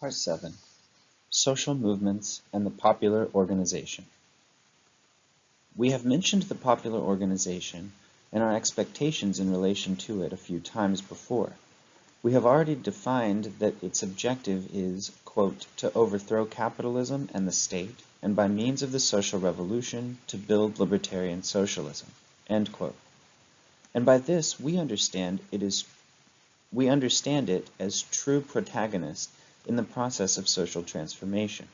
Part 7 Social Movements and the Popular Organization. We have mentioned the popular organization and our expectations in relation to it a few times before. We have already defined that its objective is, quote, to overthrow capitalism and the state, and by means of the social revolution to build libertarian socialism, end quote. And by this we understand it is we understand it as true protagonist in the process of social transformation.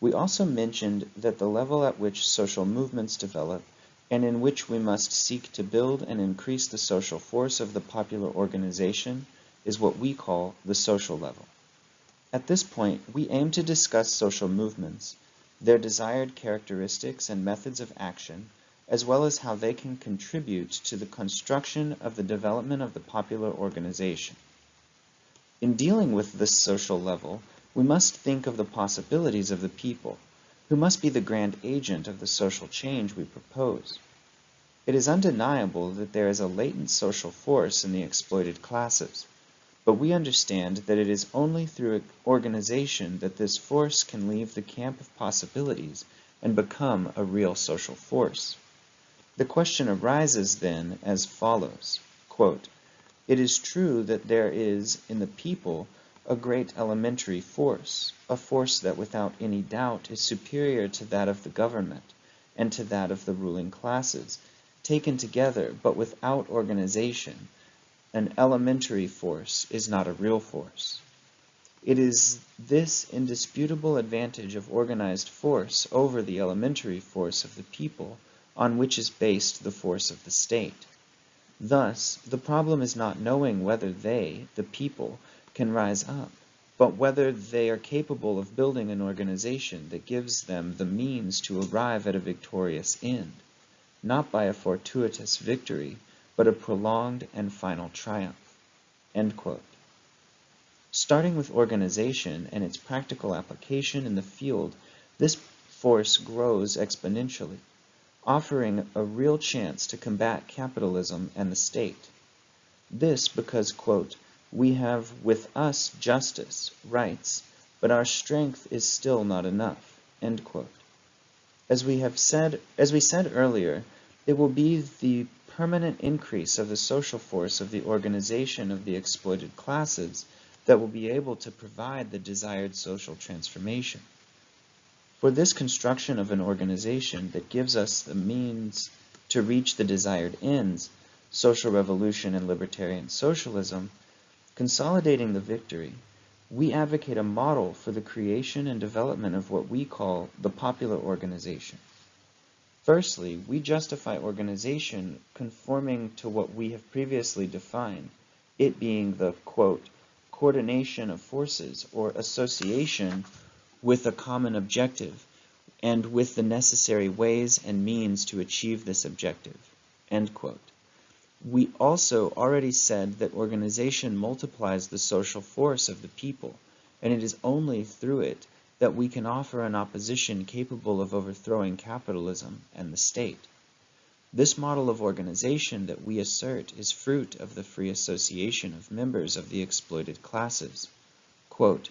We also mentioned that the level at which social movements develop and in which we must seek to build and increase the social force of the popular organization is what we call the social level. At this point, we aim to discuss social movements, their desired characteristics and methods of action, as well as how they can contribute to the construction of the development of the popular organization. In dealing with this social level, we must think of the possibilities of the people, who must be the grand agent of the social change we propose. It is undeniable that there is a latent social force in the exploited classes, but we understand that it is only through organization that this force can leave the camp of possibilities and become a real social force. The question arises then as follows, quote, it is true that there is in the people a great elementary force, a force that without any doubt is superior to that of the government and to that of the ruling classes, taken together but without organization. An elementary force is not a real force. It is this indisputable advantage of organized force over the elementary force of the people on which is based the force of the state. Thus, the problem is not knowing whether they, the people, can rise up, but whether they are capable of building an organization that gives them the means to arrive at a victorious end, not by a fortuitous victory, but a prolonged and final triumph. Starting with organization and its practical application in the field, this force grows exponentially offering a real chance to combat capitalism and the state. This because, quote, we have with us justice, rights, but our strength is still not enough, end quote. As we have said, as we said earlier, it will be the permanent increase of the social force of the organization of the exploited classes that will be able to provide the desired social transformation. For this construction of an organization that gives us the means to reach the desired ends, social revolution and libertarian socialism, consolidating the victory, we advocate a model for the creation and development of what we call the popular organization. Firstly, we justify organization conforming to what we have previously defined, it being the, quote, coordination of forces or association with a common objective and with the necessary ways and means to achieve this objective. We also already said that organization multiplies the social force of the people, and it is only through it that we can offer an opposition capable of overthrowing capitalism and the state. This model of organization that we assert is fruit of the free association of members of the exploited classes. Quote,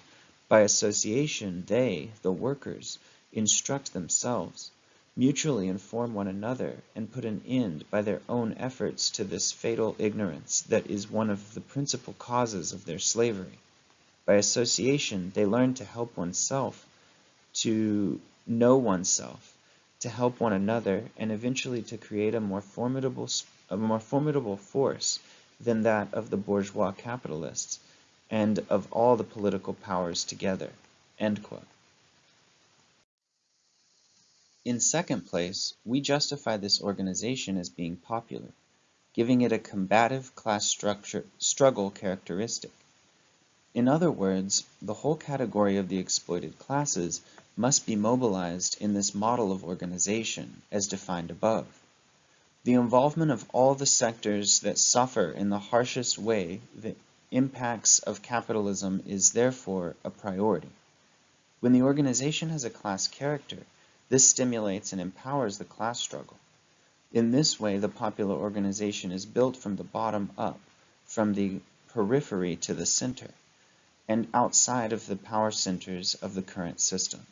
by association, they, the workers, instruct themselves, mutually inform one another, and put an end by their own efforts to this fatal ignorance that is one of the principal causes of their slavery. By association, they learn to help oneself, to know oneself, to help one another, and eventually to create a more formidable, a more formidable force than that of the bourgeois capitalists, and of all the political powers together. In second place, we justify this organization as being popular, giving it a combative class structure, struggle characteristic. In other words, the whole category of the exploited classes must be mobilized in this model of organization as defined above. The involvement of all the sectors that suffer in the harshest way impacts of capitalism is therefore a priority. When the organization has a class character, this stimulates and empowers the class struggle. In this way, the popular organization is built from the bottom up, from the periphery to the center. and outside of the power centers of the current system.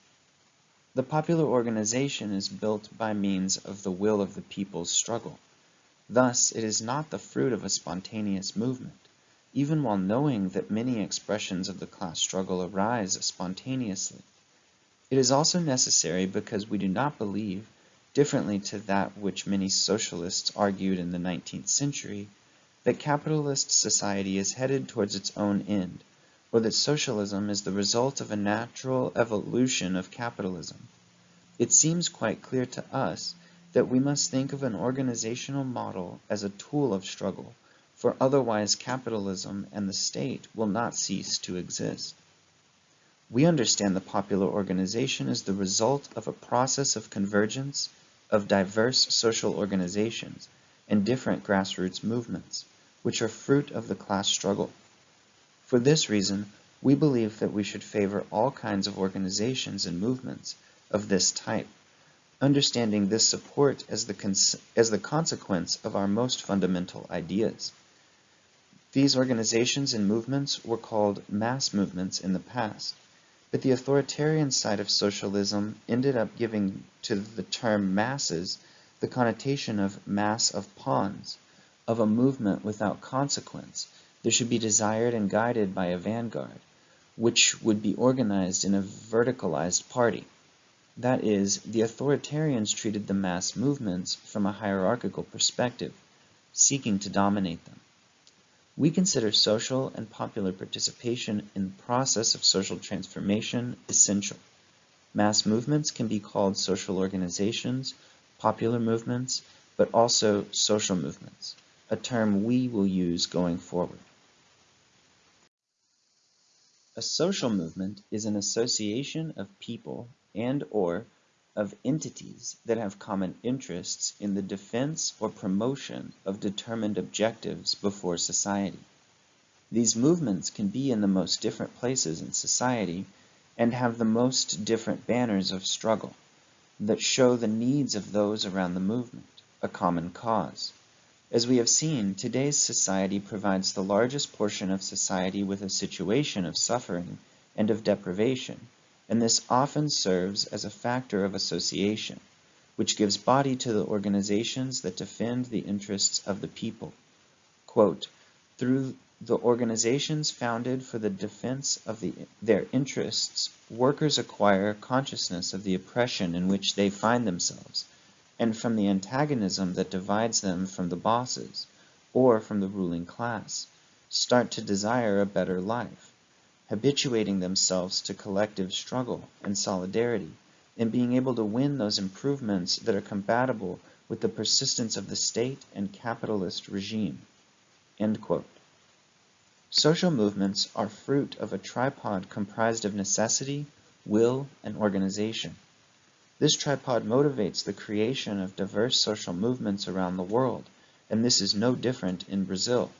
The popular organization is built by means of the will of the people's struggle. Thus, it is not the fruit of a spontaneous movement, even while knowing that many expressions of the class struggle arise spontaneously. It is also necessary because we do not believe, differently to that which many socialists argued in the 19th century, that capitalist society is headed towards its own end, or that socialism is the result of a natural evolution of capitalism. It seems quite clear to us that we must think of an organizational model as a tool of struggle, for otherwise capitalism and the state will not cease to exist. We understand the popular organization as the result of a process of convergence of diverse social organizations and different grassroots movements, which are fruit of the class struggle. For this reason, we believe that we should favor all kinds of organizations and movements of this type, understanding this support as the, as the consequence of our most fundamental ideas. These organizations and movements were called mass movements in the past, but the authoritarian side of socialism ended up giving to the term masses the connotation of mass of pawns, of a movement without consequence, there should be desired and guided by a vanguard, which would be organized in a verticalized party. That is, the authoritarians treated the mass movements from a hierarchical perspective, seeking to dominate them. We consider social and popular participation in the process of social transformation essential. Mass movements can be called social organizations, popular movements, but also social movements, a term we will use going forward. A social movement is an association of people and or of entities that have common interests in the defense or promotion of determined objectives before society. These movements can be in the most different places in society and have the most different banners of struggle that show the needs of those around the movement, a common cause. As we have seen, today's society provides the largest portion of society with a situation of suffering and of deprivation, and this often serves as a factor of association, which gives body to the organizations that defend the interests of the people. Quote, Through the organizations founded for the defense of the, their interests, workers acquire consciousness of the oppression in which they find themselves and from the antagonism that divides them from the bosses or from the ruling class, start to desire a better life, habituating themselves to collective struggle and solidarity, and being able to win those improvements that are compatible with the persistence of the state and capitalist regime. Social movements are fruit of a tripod comprised of necessity, will, and organization. This tripod motivates the creation of diverse social movements around the world, and this is no different in Brazil.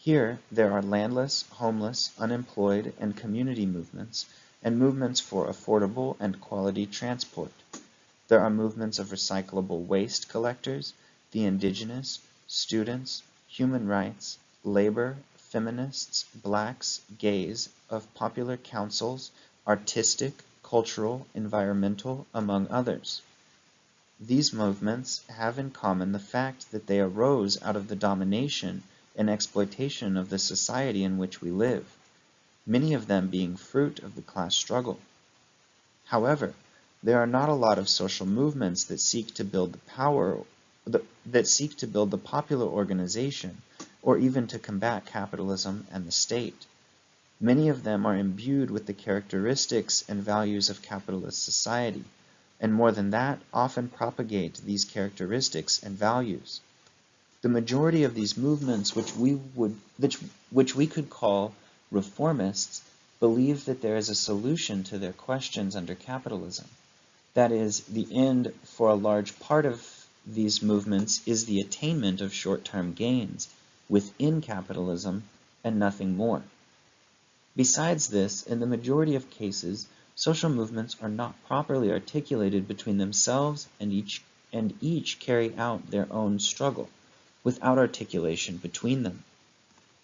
Here, there are landless, homeless, unemployed, and community movements, and movements for affordable and quality transport. There are movements of recyclable waste collectors, the indigenous, students, human rights, labor, feminists, blacks, gays, of popular councils, artistic, cultural, environmental, among others. These movements have in common the fact that they arose out of the domination and exploitation of the society in which we live, many of them being fruit of the class struggle. However, there are not a lot of social movements that seek to build the power that seek to build the popular organization or even to combat capitalism and the state. Many of them are imbued with the characteristics and values of capitalist society, and more than that, often propagate these characteristics and values. The majority of these movements, which we, would, which, which we could call reformists, believe that there is a solution to their questions under capitalism. That is, the end for a large part of these movements is the attainment of short-term gains within capitalism and nothing more. Besides this, in the majority of cases, social movements are not properly articulated between themselves and each, and each carry out their own struggle, without articulation between them.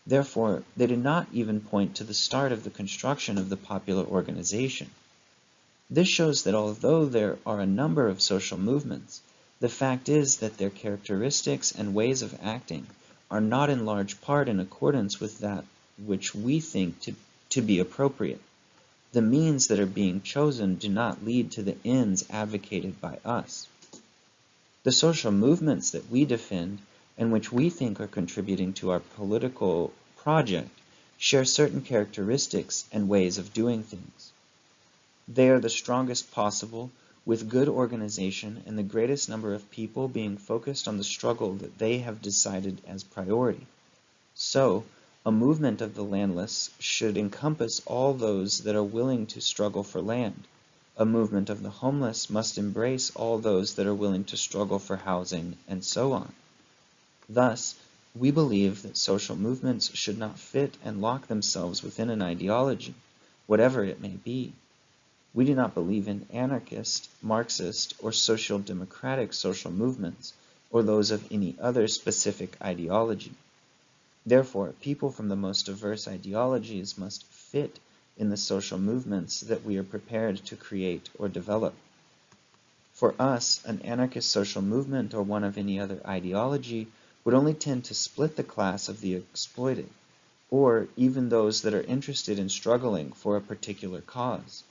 Therefore, they do not even point to the start of the construction of the popular organization. This shows that although there are a number of social movements, the fact is that their characteristics and ways of acting are not in large part in accordance with that which we think to, to be appropriate. The means that are being chosen do not lead to the ends advocated by us. The social movements that we defend and which we think are contributing to our political project share certain characteristics and ways of doing things. They are the strongest possible, with good organization and the greatest number of people being focused on the struggle that they have decided as priority. So, a movement of the landless should encompass all those that are willing to struggle for land. A movement of the homeless must embrace all those that are willing to struggle for housing, and so on. Thus, we believe that social movements should not fit and lock themselves within an ideology, whatever it may be. We do not believe in anarchist, Marxist, or social democratic social movements, or those of any other specific ideology. Therefore, people from the most diverse ideologies must fit in the social movements that we are prepared to create or develop. For us, an anarchist social movement or one of any other ideology would only tend to split the class of the exploited, or even those that are interested in struggling for a particular cause.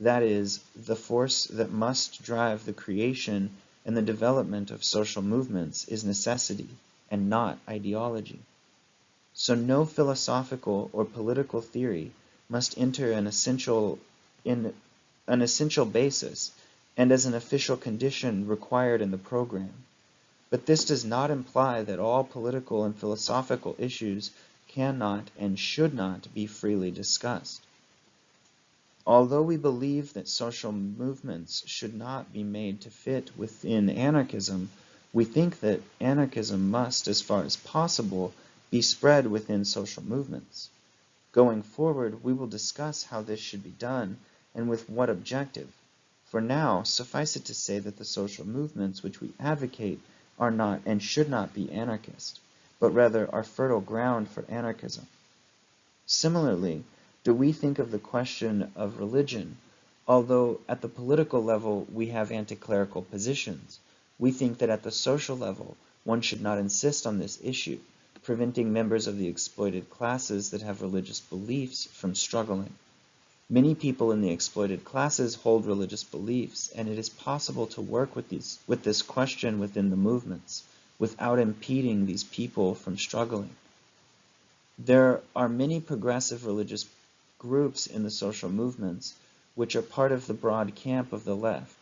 That is, the force that must drive the creation and the development of social movements is necessity and not ideology. So no philosophical or political theory must enter an essential in an essential basis and as an official condition required in the program. But this does not imply that all political and philosophical issues cannot and should not be freely discussed. Although we believe that social movements should not be made to fit within anarchism, we think that anarchism must, as far as possible, be spread within social movements. Going forward, we will discuss how this should be done and with what objective. For now, suffice it to say that the social movements which we advocate are not and should not be anarchist, but rather are fertile ground for anarchism. Similarly, do we think of the question of religion, although at the political level we have anti-clerical positions, we think that at the social level one should not insist on this issue, preventing members of the exploited classes that have religious beliefs from struggling. Many people in the exploited classes hold religious beliefs, and it is possible to work with, these, with this question within the movements without impeding these people from struggling. There are many progressive religious groups in the social movements which are part of the broad camp of the left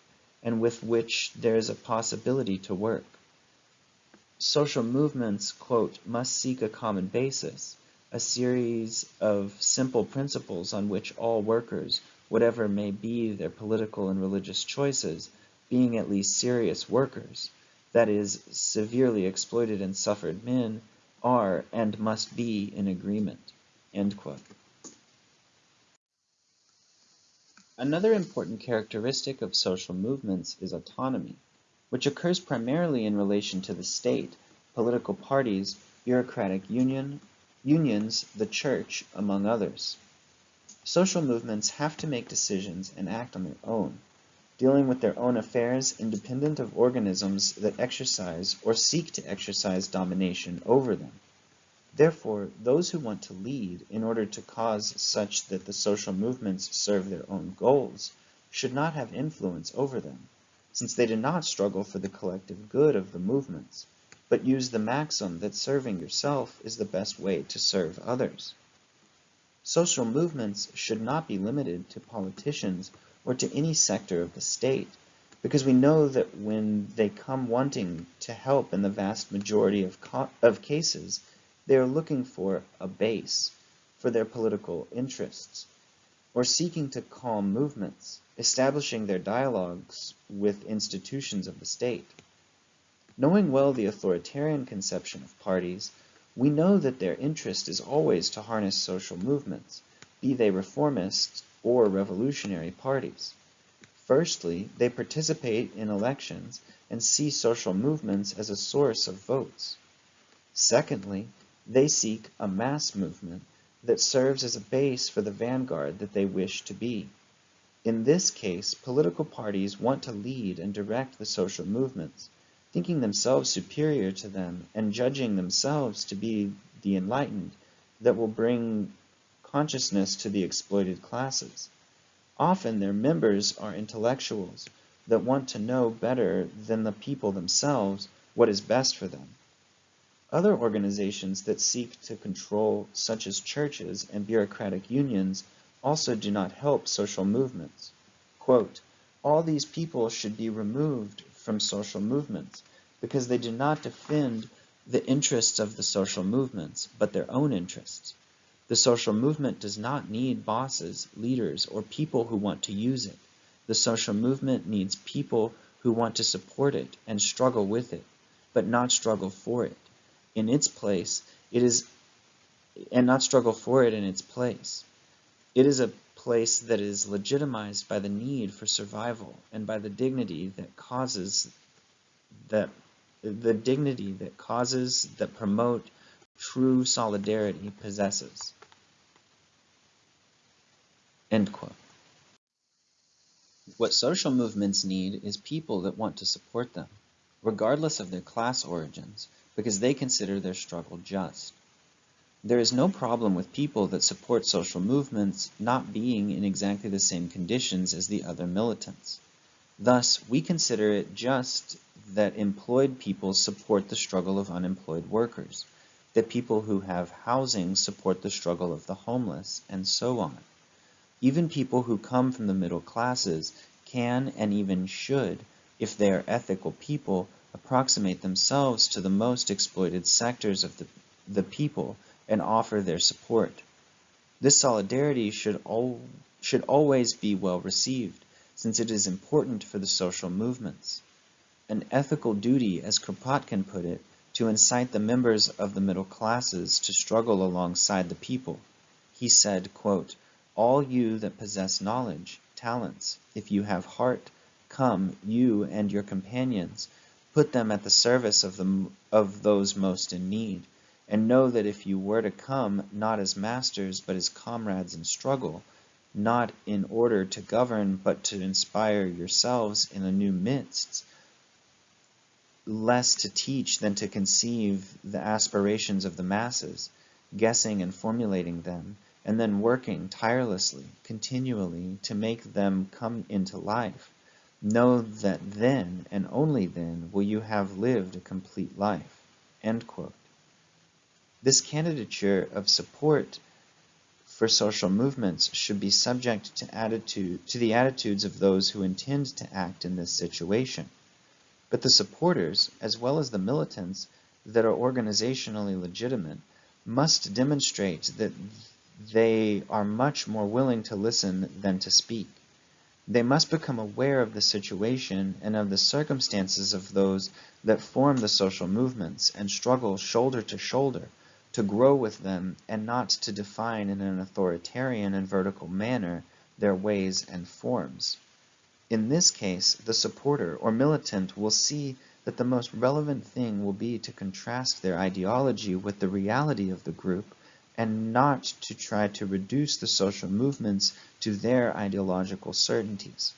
and with which there is a possibility to work. Social movements, quote, must seek a common basis, a series of simple principles on which all workers, whatever may be their political and religious choices, being at least serious workers, that is, severely exploited and suffered men, are and must be in agreement. Another important characteristic of social movements is autonomy, which occurs primarily in relation to the state, political parties, bureaucratic union, unions, the church, among others. Social movements have to make decisions and act on their own, dealing with their own affairs independent of organisms that exercise or seek to exercise domination over them. Therefore, those who want to lead in order to cause such that the social movements serve their own goals should not have influence over them, since they do not struggle for the collective good of the movements, but use the maxim that serving yourself is the best way to serve others. Social movements should not be limited to politicians or to any sector of the state, because we know that when they come wanting to help in the vast majority of, of cases, they are looking for a base for their political interests, or seeking to calm movements, establishing their dialogues with institutions of the state. Knowing well the authoritarian conception of parties, we know that their interest is always to harness social movements, be they reformist or revolutionary parties. Firstly, they participate in elections and see social movements as a source of votes. Secondly, They seek a mass movement that serves as a base for the vanguard that they wish to be. In this case, political parties want to lead and direct the social movements, thinking themselves superior to them and judging themselves to be the enlightened that will bring consciousness to the exploited classes. Often their members are intellectuals that want to know better than the people themselves what is best for them. Other organizations that seek to control, such as churches and bureaucratic unions, also do not help social movements. Quote, all these people should be removed from social movements because they do not defend the interests of the social movements, but their own interests. The social movement does not need bosses, leaders, or people who want to use it. The social movement needs people who want to support it and struggle with it, but not struggle for it. In its place, it is, and not struggle for it in its place. It is a place that is legitimized by the need for survival and by the dignity that causes that the dignity that causes that promote true solidarity possesses. End quote. What social movements need is people that want to support them, regardless of their class origins, because they consider their struggle just. There is no problem with people that support social movements not being in exactly the same conditions as the other militants. Thus, we consider it just that employed people support the struggle of unemployed workers, that people who have housing support the struggle of the homeless, and so on. Even people who come from the middle classes can and even should, if they are ethical people, approximate themselves to the most exploited sectors of the, the people and offer their support. This solidarity should, al should always be well received, since it is important for the social movements. An ethical duty, as Kropotkin put it, to incite the members of the middle classes to struggle alongside the people. He said, quote, All you that possess knowledge, talents, if you have heart, come, you and your companions, put them at the service of, the, of those most in need and know that if you were to come not as masters but as comrades in struggle, not in order to govern but to inspire yourselves in a new midst, less to teach than to conceive the aspirations of the masses, guessing and formulating them, and then working tirelessly, continually, to make them come into life. Know that then, and only then, will you have lived a complete life. End quote. This candidature of support for social movements should be subject to, attitude, to the attitudes of those who intend to act in this situation. But the supporters, as well as the militants that are organizationally legitimate, must demonstrate that they are much more willing to listen than to speak. They must become aware of the situation and of the circumstances of those that form the social movements and struggle shoulder to shoulder to grow with them and not to define in an authoritarian and vertical manner their ways and forms. In this case, the supporter or militant will see that the most relevant thing will be to contrast their ideology with the reality of the group and not to try to reduce the social movements to their ideological certainties.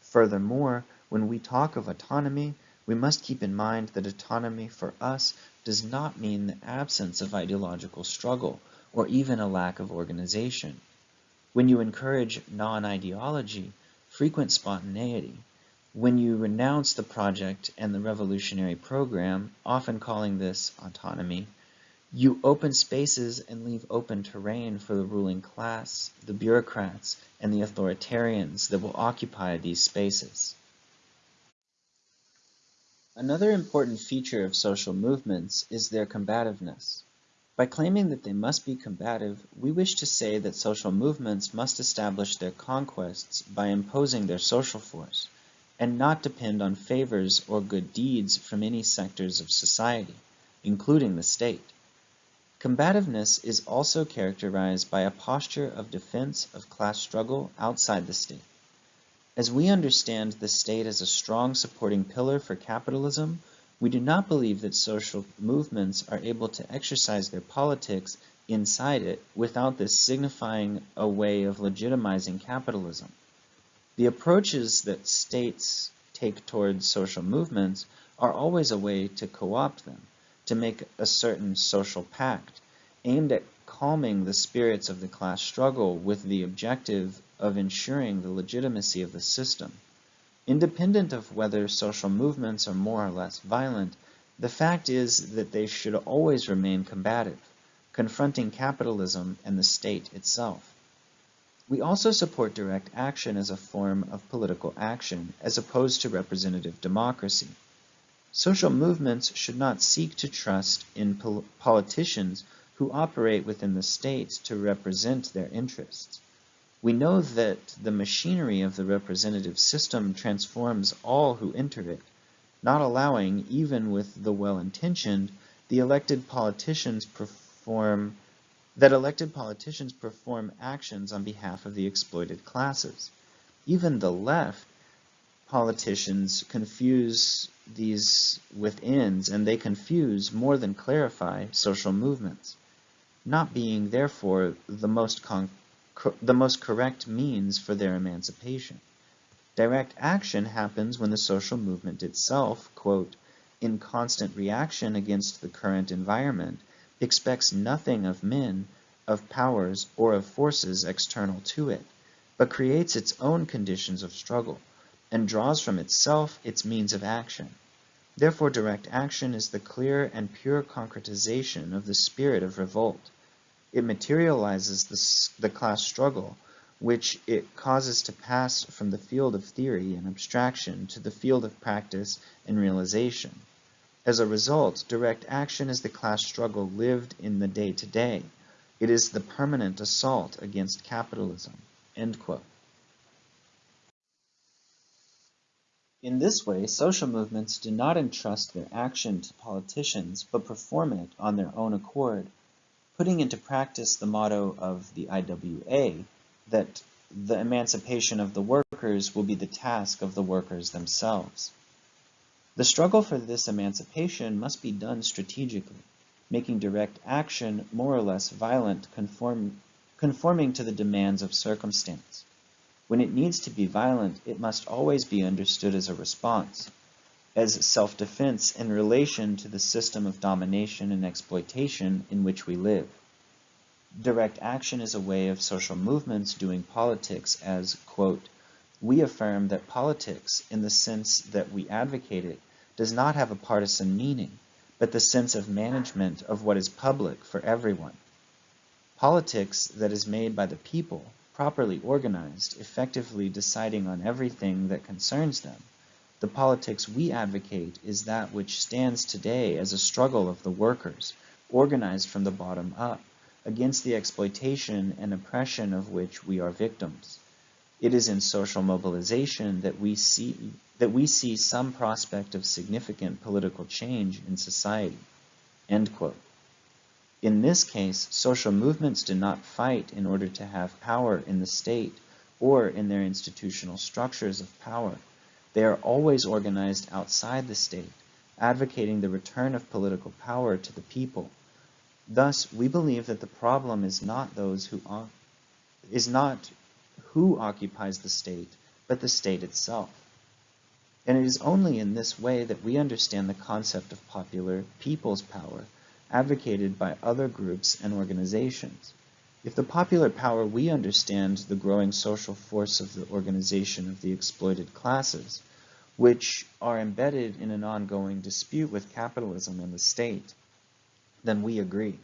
Furthermore, when we talk of autonomy, we must keep in mind that autonomy for us does not mean the absence of ideological struggle or even a lack of organization. When you encourage non-ideology, frequent spontaneity, when you renounce the project and the revolutionary program, often calling this autonomy, you open spaces and leave open terrain for the ruling class, the bureaucrats, and the authoritarians that will occupy these spaces. Another important feature of social movements is their combativeness. By claiming that they must be combative, we wish to say that social movements must establish their conquests by imposing their social force, and not depend on favors or good deeds from any sectors of society, including the state. Combativeness is also characterized by a posture of defense of class struggle outside the state. As we understand the state as a strong supporting pillar for capitalism, We do not believe that social movements are able to exercise their politics inside it without this signifying a way of legitimizing capitalism. The approaches that states take towards social movements are always a way to co-opt them, to make a certain social pact, aimed at calming the spirits of the class struggle with the objective of ensuring the legitimacy of the system. Independent of whether social movements are more or less violent, the fact is that they should always remain combative, confronting capitalism and the state itself. We also support direct action as a form of political action, as opposed to representative democracy. Social movements should not seek to trust in pol politicians who operate within the state to represent their interests. We know that the machinery of the representative system transforms all who enter it, not allowing, even with the well-intentioned, the elected politicians perform that elected politicians perform actions on behalf of the exploited classes. Even the left politicians confuse these with ends, and they confuse more than clarify social movements, not being therefore the most concrete the most correct means for their emancipation. Direct action happens when the social movement itself, quote, in constant reaction against the current environment, expects nothing of men, of powers, or of forces external to it, but creates its own conditions of struggle, and draws from itself its means of action. Therefore direct action is the clear and pure concretization of the spirit of revolt, it materializes the, the class struggle, which it causes to pass from the field of theory and abstraction to the field of practice and realization. As a result, direct action is the class struggle lived in the day-to-day. -day. It is the permanent assault against capitalism. In this way, social movements do not entrust their action to politicians, but perform it on their own accord putting into practice the motto of the IWA that the emancipation of the workers will be the task of the workers themselves. The struggle for this emancipation must be done strategically, making direct action more or less violent, conform, conforming to the demands of circumstance. When it needs to be violent, it must always be understood as a response, as self-defense in relation to the system of domination and exploitation in which we live. Direct action is a way of social movements doing politics as, quote, we affirm that politics, in the sense that we advocate it, does not have a partisan meaning, but the sense of management of what is public for everyone. Politics that is made by the people, properly organized, effectively deciding on everything that concerns them, the politics we advocate is that which stands today as a struggle of the workers, organized from the bottom up, against the exploitation and oppression of which we are victims. It is in social mobilization that we see that we see some prospect of significant political change in society. In this case, social movements do not fight in order to have power in the state or in their institutional structures of power. They are always organized outside the state, advocating the return of political power to the people. Thus, we believe that the problem is not those who is not who occupies the state, but the state itself. And it is only in this way that we understand the concept of popular people's power, advocated by other groups and organizations. If the popular power we understand the growing social force of the organization of the exploited classes, which are embedded in an ongoing dispute with capitalism and the state, then we agree.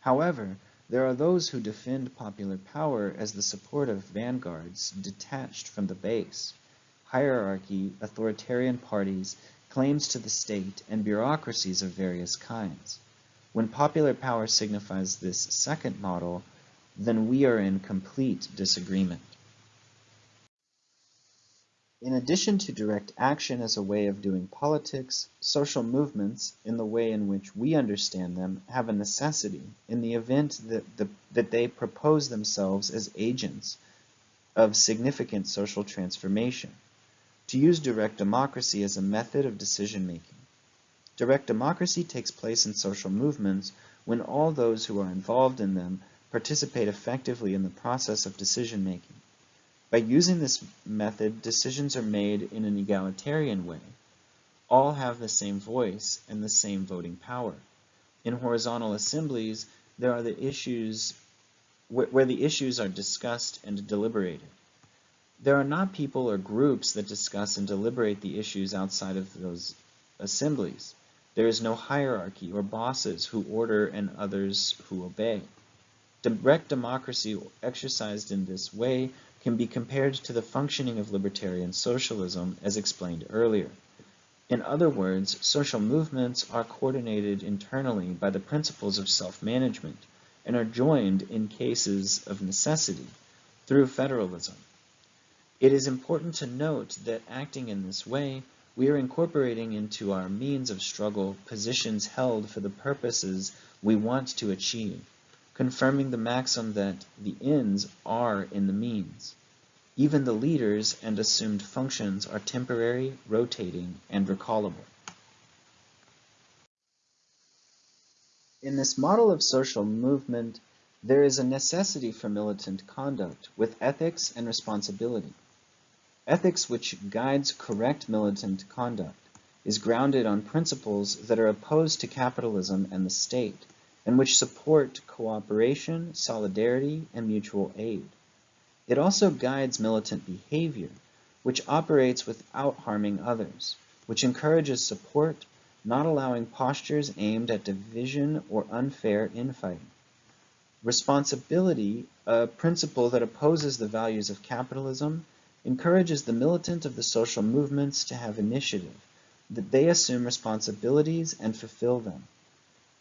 However, there are those who defend popular power as the support of vanguards detached from the base, hierarchy, authoritarian parties, claims to the state, and bureaucracies of various kinds. When popular power signifies this second model, then we are in complete disagreement. In addition to direct action as a way of doing politics, social movements, in the way in which we understand them, have a necessity in the event that, the, that they propose themselves as agents of significant social transformation, to use direct democracy as a method of decision making. Direct democracy takes place in social movements when all those who are involved in them participate effectively in the process of decision making. By using this method, decisions are made in an egalitarian way. All have the same voice and the same voting power. In horizontal assemblies, there are the issues where the issues are discussed and deliberated. There are not people or groups that discuss and deliberate the issues outside of those assemblies. There is no hierarchy or bosses who order and others who obey. Direct democracy exercised in this way can be compared to the functioning of libertarian socialism as explained earlier. In other words, social movements are coordinated internally by the principles of self-management and are joined in cases of necessity through federalism. It is important to note that acting in this way, we are incorporating into our means of struggle positions held for the purposes we want to achieve, confirming the maxim that the ends are in the means. Even the leaders and assumed functions are temporary, rotating, and recallable. In this model of social movement, there is a necessity for militant conduct with ethics and responsibility. Ethics which guides correct militant conduct is grounded on principles that are opposed to capitalism and the state, and which support cooperation, solidarity, and mutual aid. It also guides militant behavior, which operates without harming others, which encourages support, not allowing postures aimed at division or unfair infighting. Responsibility, a principle that opposes the values of capitalism, encourages the militant of the social movements to have initiative, that they assume responsibilities and fulfill them.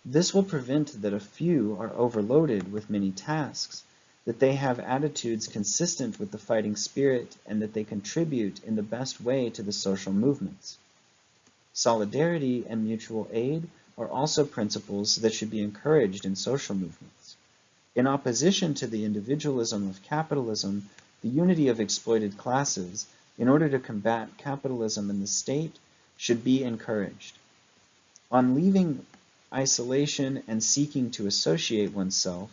This will prevent that a few are overloaded with many tasks, that they have attitudes consistent with the fighting spirit and that they contribute in the best way to the social movements. Solidarity and mutual aid are also principles that should be encouraged in social movements. In opposition to the individualism of capitalism, the unity of exploited classes, in order to combat capitalism in the state, should be encouraged. On leaving isolation and seeking to associate oneself,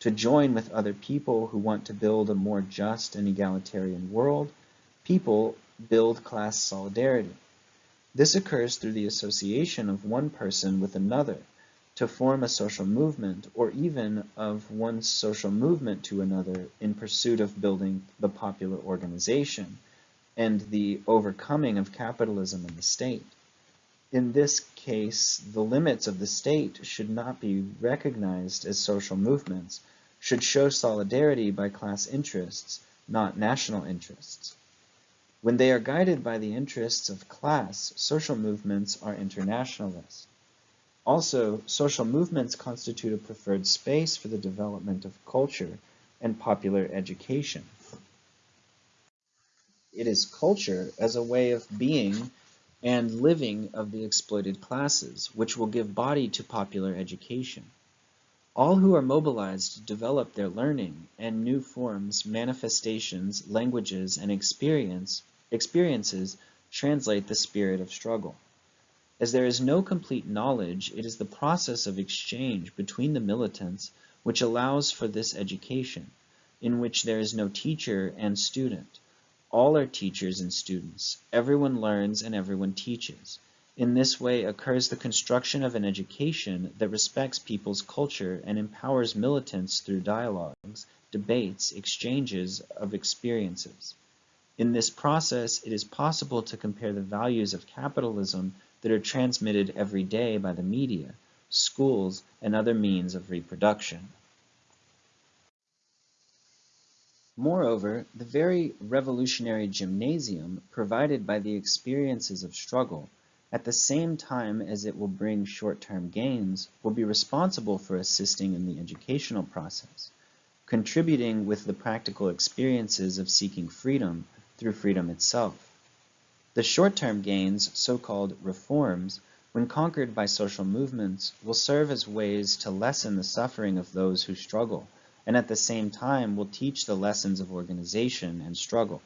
to join with other people who want to build a more just and egalitarian world, people build class solidarity. This occurs through the association of one person with another to form a social movement or even of one social movement to another in pursuit of building the popular organization and the overcoming of capitalism and the state. In this case, the limits of the state should not be recognized as social movements, should show solidarity by class interests, not national interests. When they are guided by the interests of class, social movements are internationalist. Also, social movements constitute a preferred space for the development of culture and popular education. It is culture as a way of being and living of the exploited classes, which will give body to popular education. All who are mobilized develop their learning and new forms, manifestations, languages, and experience, experiences translate the spirit of struggle. As there is no complete knowledge, it is the process of exchange between the militants which allows for this education, in which there is no teacher and student. All are teachers and students. Everyone learns and everyone teaches. In this way occurs the construction of an education that respects people's culture and empowers militants through dialogues, debates, exchanges of experiences. In this process, it is possible to compare the values of capitalism that are transmitted every day by the media, schools, and other means of reproduction. Moreover, the very revolutionary gymnasium provided by the experiences of struggle at the same time as it will bring short-term gains, will be responsible for assisting in the educational process, contributing with the practical experiences of seeking freedom through freedom itself. The short-term gains, so-called reforms, when conquered by social movements, will serve as ways to lessen the suffering of those who struggle, and at the same time will teach the lessons of organization and struggle.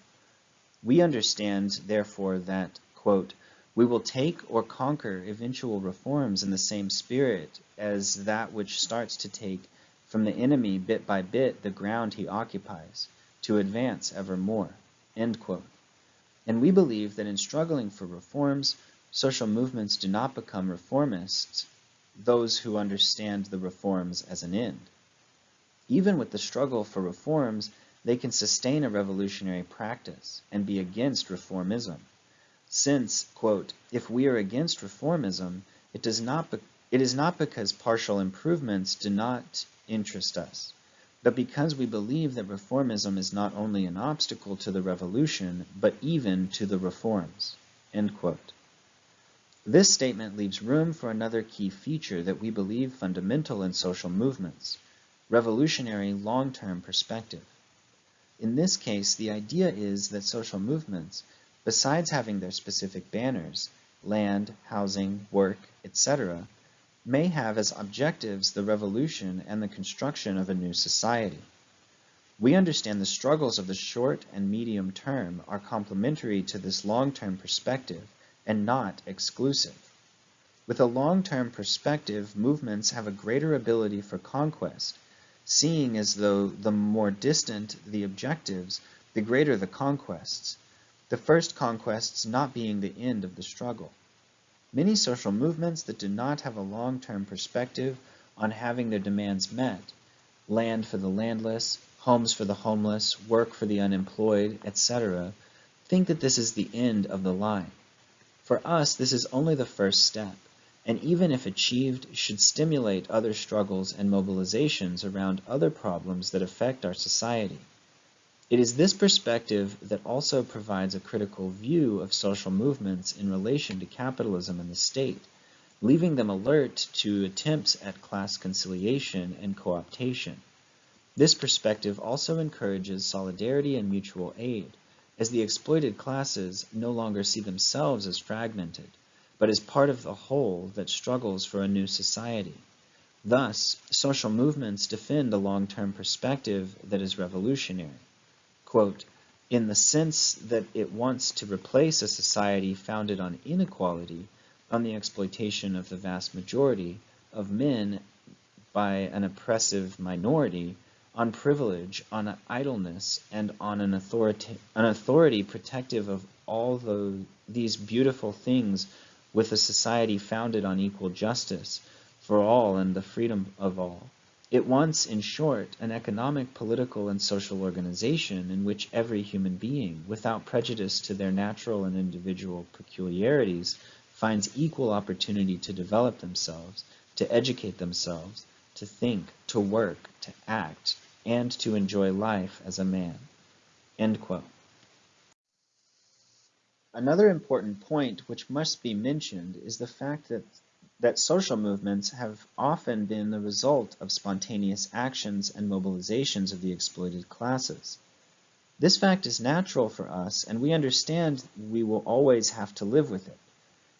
We understand, therefore, that, quote, We will take or conquer eventual reforms in the same spirit as that which starts to take from the enemy bit by bit the ground he occupies, to advance ever more. And we believe that in struggling for reforms, social movements do not become reformists, those who understand the reforms as an end. Even with the struggle for reforms, they can sustain a revolutionary practice and be against reformism since, quote, if we are against reformism, it, does not it is not because partial improvements do not interest us, but because we believe that reformism is not only an obstacle to the revolution, but even to the reforms, end quote. This statement leaves room for another key feature that we believe fundamental in social movements, revolutionary long-term perspective. In this case, the idea is that social movements besides having their specific banners, land, housing, work, etc., may have as objectives the revolution and the construction of a new society. We understand the struggles of the short and medium term are complementary to this long-term perspective and not exclusive. With a long-term perspective, movements have a greater ability for conquest, seeing as though the more distant the objectives, the greater the conquests, the first conquests not being the end of the struggle. Many social movements that do not have a long-term perspective on having their demands met, land for the landless, homes for the homeless, work for the unemployed, etc., think that this is the end of the line. For us, this is only the first step, and even if achieved, should stimulate other struggles and mobilizations around other problems that affect our society. It is this perspective that also provides a critical view of social movements in relation to capitalism and the state, leaving them alert to attempts at class conciliation and co-optation. This perspective also encourages solidarity and mutual aid, as the exploited classes no longer see themselves as fragmented, but as part of the whole that struggles for a new society. Thus, social movements defend a long-term perspective that is revolutionary quote, in the sense that it wants to replace a society founded on inequality, on the exploitation of the vast majority of men by an oppressive minority, on privilege, on idleness, and on an authority, an authority protective of all the, these beautiful things with a society founded on equal justice for all and the freedom of all. It wants, in short, an economic, political, and social organization in which every human being, without prejudice to their natural and individual peculiarities, finds equal opportunity to develop themselves, to educate themselves, to think, to work, to act, and to enjoy life as a man. Another important point which must be mentioned is the fact that that social movements have often been the result of spontaneous actions and mobilizations of the exploited classes. This fact is natural for us, and we understand we will always have to live with it.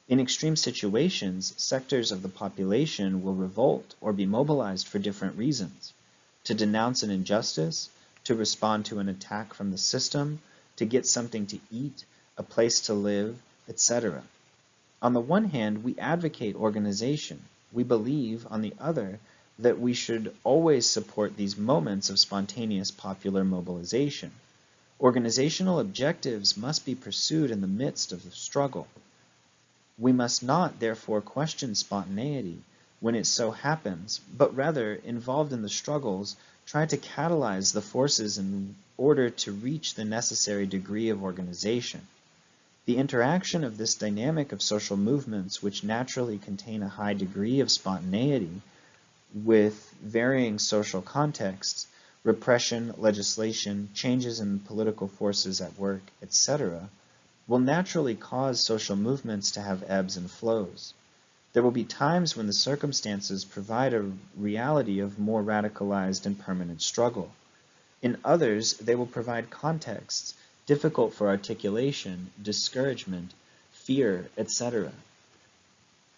In extreme situations, sectors of the population will revolt or be mobilized for different reasons. To denounce an injustice, to respond to an attack from the system, to get something to eat, a place to live, etc. On the one hand, we advocate organization. We believe, on the other, that we should always support these moments of spontaneous popular mobilization. Organizational objectives must be pursued in the midst of the struggle. We must not, therefore, question spontaneity when it so happens, but rather, involved in the struggles, try to catalyze the forces in order to reach the necessary degree of organization. The interaction of this dynamic of social movements, which naturally contain a high degree of spontaneity, with varying social contexts, repression, legislation, changes in political forces at work, etc., will naturally cause social movements to have ebbs and flows. There will be times when the circumstances provide a reality of more radicalized and permanent struggle. In others, they will provide contexts difficult for articulation, discouragement, fear, etc.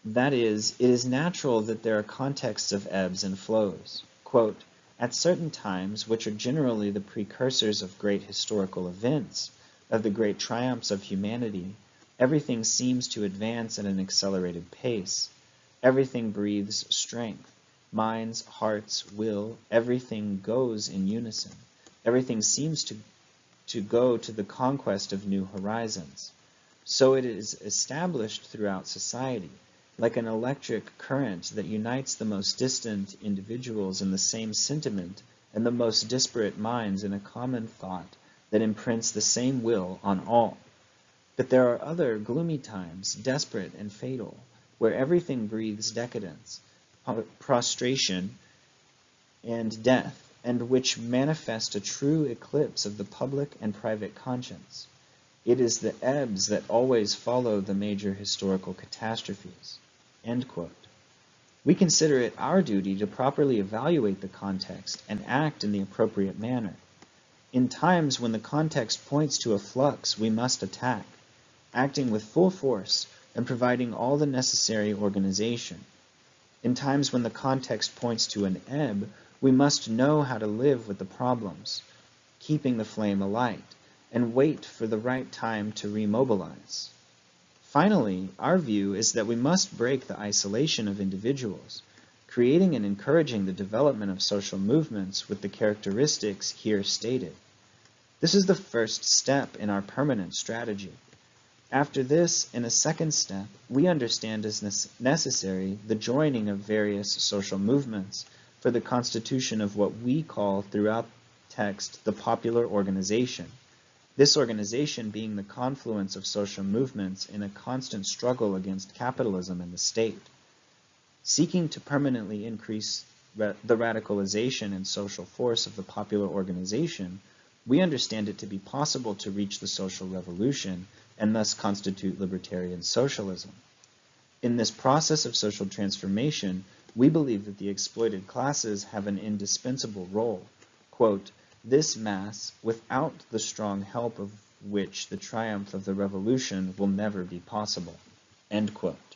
That is, it is natural that there are contexts of ebbs and flows. Quote, at certain times, which are generally the precursors of great historical events, of the great triumphs of humanity, Everything seems to advance at an accelerated pace. Everything breathes strength. Minds, hearts, will, everything goes in unison. Everything seems to, to go to the conquest of new horizons. So it is established throughout society, like an electric current that unites the most distant individuals in the same sentiment and the most disparate minds in a common thought that imprints the same will on all. But there are other gloomy times, desperate and fatal, where everything breathes decadence, prostration, and death, and which manifest a true eclipse of the public and private conscience. It is the ebbs that always follow the major historical catastrophes. We consider it our duty to properly evaluate the context and act in the appropriate manner. In times when the context points to a flux, we must attack, acting with full force and providing all the necessary organization. In times when the context points to an ebb, we must know how to live with the problems, keeping the flame alight, and wait for the right time to remobilize. Finally, our view is that we must break the isolation of individuals, creating and encouraging the development of social movements with the characteristics here stated. This is the first step in our permanent strategy. After this, in a second step, we understand as necessary the joining of various social movements for the constitution of what we call throughout text the popular organization, this organization being the confluence of social movements in a constant struggle against capitalism and the state. Seeking to permanently increase ra the radicalization and social force of the popular organization, we understand it to be possible to reach the social revolution and thus constitute libertarian socialism. In this process of social transformation, we believe that the exploited classes have an indispensable role. Quote, this mass, without the strong help of which the triumph of the revolution will never be possible. End quote.